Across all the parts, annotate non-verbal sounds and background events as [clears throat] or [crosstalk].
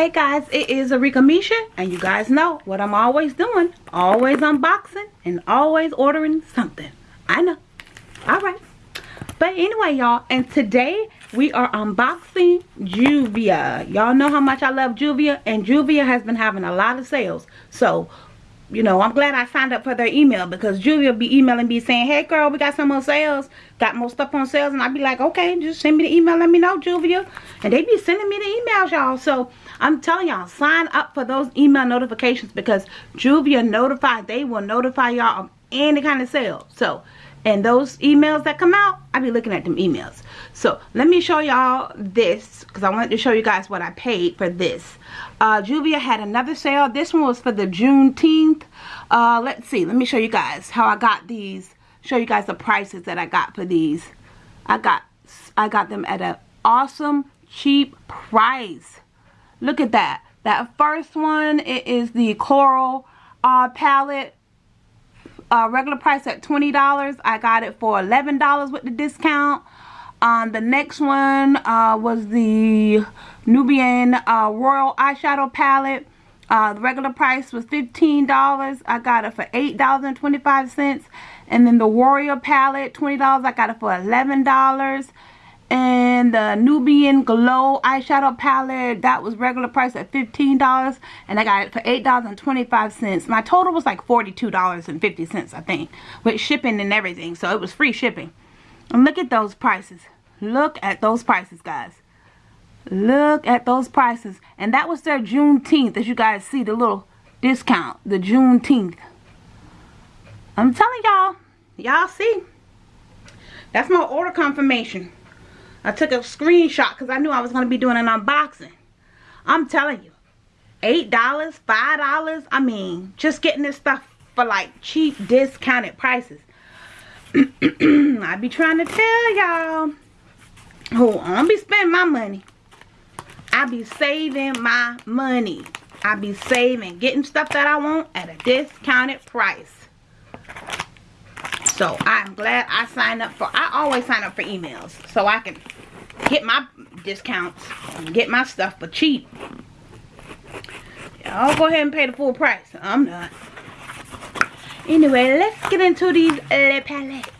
Hey guys, it is Arika Misha, and you guys know what I'm always doing. Always unboxing and always ordering something. I know. Alright. But anyway, y'all, and today we are unboxing Juvia. Y'all know how much I love Juvia, and Juvia has been having a lot of sales. So, you know, I'm glad I signed up for their email because Julia will be emailing me saying, hey girl, we got some more sales, got more stuff on sales. And I'd be like, okay, just send me the email, let me know, Julia. And they be sending me the emails, y'all. So I'm telling y'all, sign up for those email notifications because Juvia notified, they will notify y'all of any kind of sale. So, and those emails that come out, i'll be looking at them emails. So let me show y'all this because I wanted to show you guys what I paid for this uh, Juvia had another sale. This one was for the Juneteenth. Uh, let's see. Let me show you guys how I got these. Show you guys the prices that I got for these. I got I got them at an awesome cheap price. Look at that. That first one it is the coral uh, palette. Uh, regular price at $20. I got it for $11 with the discount. Um, the next one uh, was the Nubian uh, Royal Eyeshadow Palette. Uh, the regular price was $15. I got it for $8.25. And then the Warrior Palette, $20. I got it for $11. And the Nubian Glow Eyeshadow Palette, that was regular price at $15. And I got it for $8.25. My total was like $42.50, I think. With shipping and everything. So it was free shipping. And look at those prices. Look at those prices, guys. Look at those prices. And that was their Juneteenth. As you guys see, the little discount. The Juneteenth. I'm telling y'all. Y'all see? That's my order confirmation. I took a screenshot because I knew I was going to be doing an unboxing. I'm telling you. $8, $5. I mean, just getting this stuff for like cheap discounted prices. [clears throat] I be trying to tell y'all. Oh, I don't be spending my money. I be saving my money. I be saving, getting stuff that I want at a discounted price. So I'm glad I signed up for, I always sign up for emails. So I can get my discounts and get my stuff for cheap. Y'all go ahead and pay the full price. I'm not. Anyway, let's get into these Le Palettes.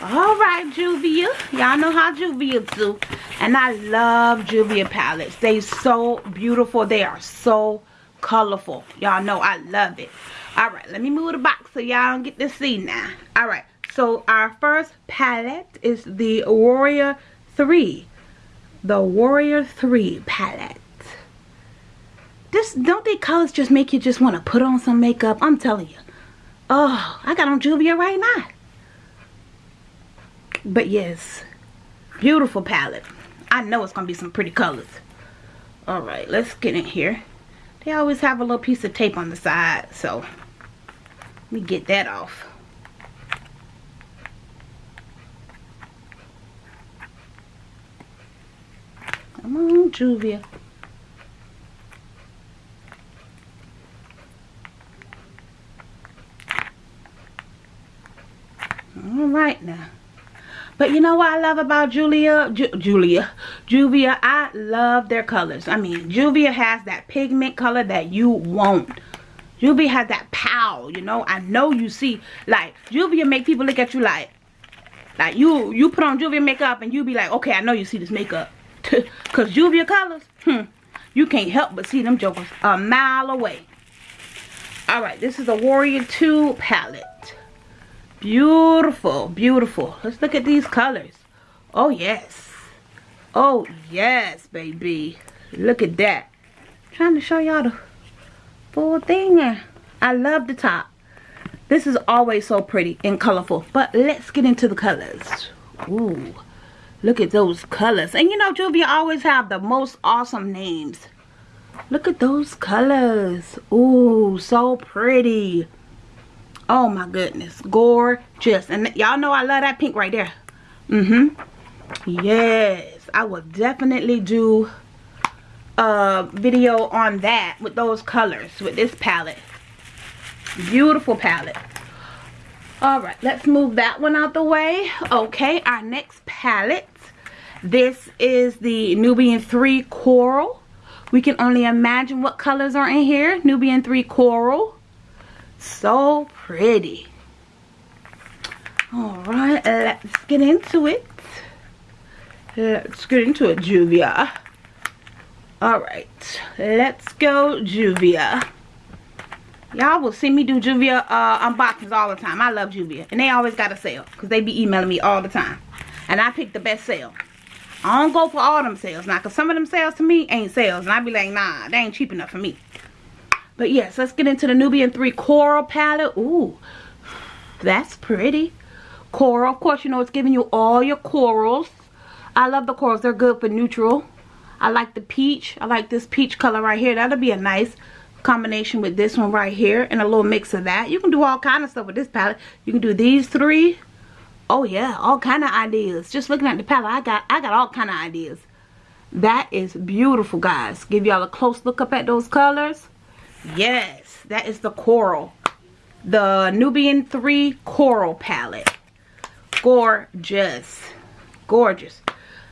Alright, Juvia. Y'all know how Juvia do. And I love Juvia palettes. They so beautiful. They are so colorful. Y'all know I love it. Alright, let me move the box so y'all get to see now. Alright, so our first palette is the Warrior 3. The Warrior 3 palette. This don't they colors just make you just want to put on some makeup? I'm telling you. Oh i got on juvia right now. But yes beautiful palette. I know it's gonna be some pretty colors. All right let's get in here. They always have a little piece of tape on the side so me get that off. Come on juvia. All right now. But you know what I love about Julia? Ju Julia? Juvia I love their colors. I mean Juvia has that pigment color that you want Juvia has that pow you know I know you see like Juvia make people look at you like like you you put on Juvia makeup and you be like okay I know you see this makeup [laughs] because Juvia colors hmm you can't help but see them jokers a mile away alright this is a Warrior 2 palette Beautiful, beautiful. Let's look at these colors. Oh, yes. Oh, yes, baby. Look at that. I'm trying to show y'all the full thing. I love the top. This is always so pretty and colorful. But let's get into the colors. Ooh, look at those colors. And you know, Juvia always have the most awesome names. Look at those colors. Ooh, so pretty. Oh my goodness. Gorgeous. And y'all know I love that pink right there. Mm-hmm. Yes. I will definitely do a video on that with those colors. With this palette. Beautiful palette. Alright. Let's move that one out the way. Okay. Our next palette. This is the Nubian 3 Coral. We can only imagine what colors are in here. Nubian 3 Coral. So pretty. Alright, let's get into it. Let's get into it, Juvia. Alright, let's go, Juvia. Y'all will see me do Juvia uh, unboxings all the time. I love Juvia. And they always got a sale. Because they be emailing me all the time. And I pick the best sale. I don't go for all them sales now. Because some of them sales to me ain't sales. And I be like, nah, they ain't cheap enough for me. But yes, let's get into the Nubian 3 Coral palette. Ooh, that's pretty. Coral. Of course, you know it's giving you all your corals. I love the corals. They're good for neutral. I like the peach. I like this peach color right here. That'll be a nice combination with this one right here and a little mix of that. You can do all kind of stuff with this palette. You can do these three. Oh yeah, all kind of ideas. Just looking at the palette, I got I got all kind of ideas. That is beautiful, guys. Give y'all a close look up at those colors. Yes, that is the coral. The Nubian 3 Coral Palette. Gorgeous. Gorgeous.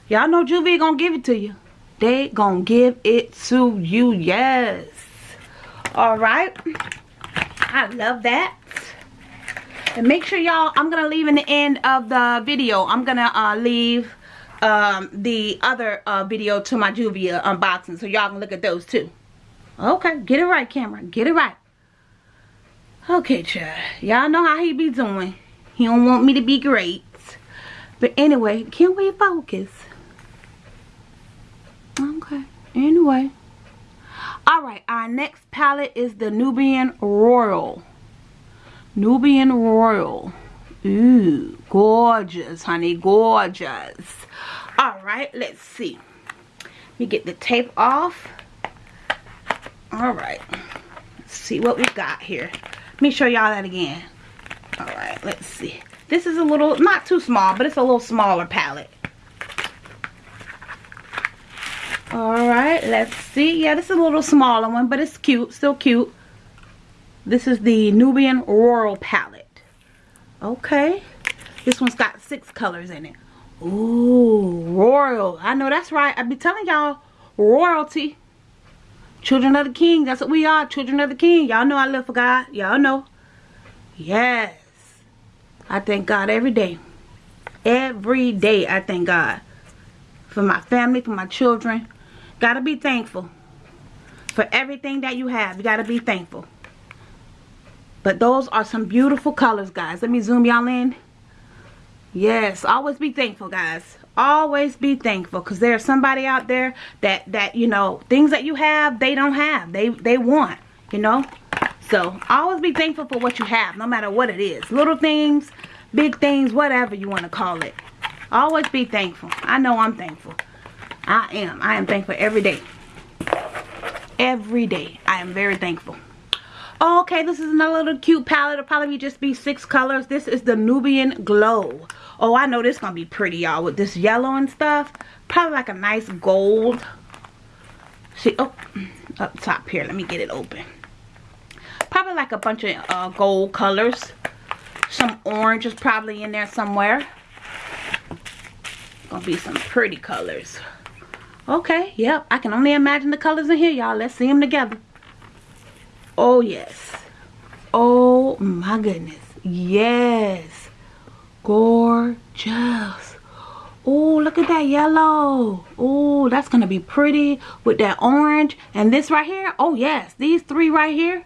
Y'all know Juvie gonna give it to you. They gonna give it to you. Yes. Alright. I love that. And make sure y'all, I'm to leave in the end of the video, I'm to uh, leave um, the other uh, video to my Juvia unboxing. So y'all can look at those too. Okay, get it right, camera. Get it right. Okay, child. Y'all know how he be doing. He don't want me to be great. But anyway, can we focus? Anyway. Alright, our next palette is the Nubian Royal. Nubian Royal. Ooh, gorgeous, honey, gorgeous. Alright, let's see. Let me get the tape off. Alright, let's see what we got here. Let me show y'all that again. Alright, let's see. This is a little, not too small, but it's a little smaller palette. Alright, let's see. Yeah, this is a little smaller one, but it's cute. Still cute. This is the Nubian Royal palette. Okay. This one's got six colors in it. Ooh, royal. I know that's right. I be telling y'all, royalty. Children of the King. That's what we are. Children of the King. Y'all know I live for God. Y'all know. Yes. I thank God every day. Every day I thank God. For my family, for my children, Gotta be thankful for everything that you have. You gotta be thankful. But those are some beautiful colors, guys. Let me zoom y'all in. Yes, always be thankful, guys. Always be thankful because there's somebody out there that, that, you know, things that you have, they don't have. They, they want, you know. So, always be thankful for what you have, no matter what it is. Little things, big things, whatever you want to call it. Always be thankful. I know I'm thankful. I am. I am thankful every day. Every day. I am very thankful. Okay, this is another little cute palette. It'll probably just be six colors. This is the Nubian Glow. Oh, I know this is going to be pretty, y'all, with this yellow and stuff. Probably like a nice gold. See, oh, up top here. Let me get it open. Probably like a bunch of uh, gold colors. Some orange is probably in there somewhere. Gonna be some pretty colors. Okay, yep. I can only imagine the colors in here, y'all. Let's see them together. Oh, yes. Oh, my goodness. Yes. Gorgeous. Oh, look at that yellow. Oh, that's going to be pretty with that orange. And this right here. Oh, yes. These three right here.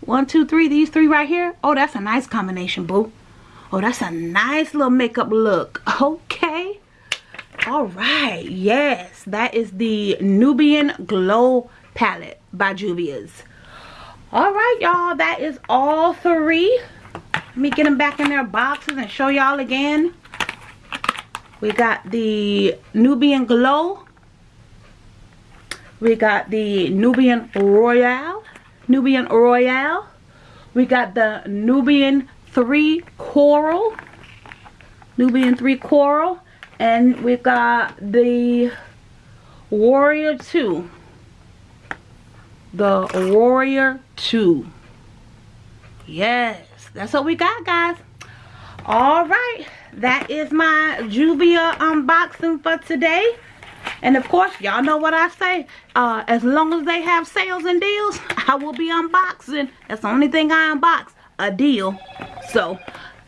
One, two, three. These three right here. Oh, that's a nice combination, boo. Oh, that's a nice little makeup look. [laughs] Okay all right. Yes that is the nubian glow palette by juvia's. All right y'all that is all three. Let me get them back in their boxes and show y'all again. We got the nubian glow. We got the nubian royale. Nubian royale. We got the nubian 3 coral. Nubian 3 coral and we got the Warrior 2. The Warrior 2. Yes, that's what we got, guys. All right, that is my Juvia unboxing for today. And of course, y'all know what I say. Uh, as long as they have sales and deals, [laughs] I will be unboxing. That's the only thing I unbox. A deal. So,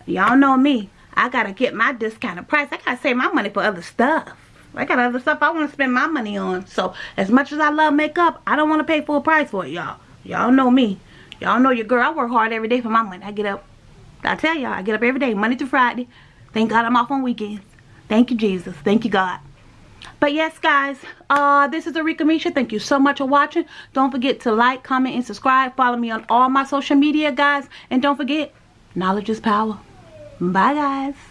y'all know me. I gotta get my discounted price. I gotta save my money for other stuff. I got other stuff I want to spend my money on. So, as much as I love makeup, I don't want to pay full price for it, y'all. Y'all know me. Y'all know your girl. I work hard every day for my money. I get up. I tell y'all, I get up every day, Monday through Friday. Thank God I'm off on weekends. Thank you, Jesus. Thank you, God. But yes, guys, uh, this is Arika Misha. Thank you so much for watching. Don't forget to like, comment, and subscribe. Follow me on all my social media, guys. And don't forget, knowledge is power. Bye, guys.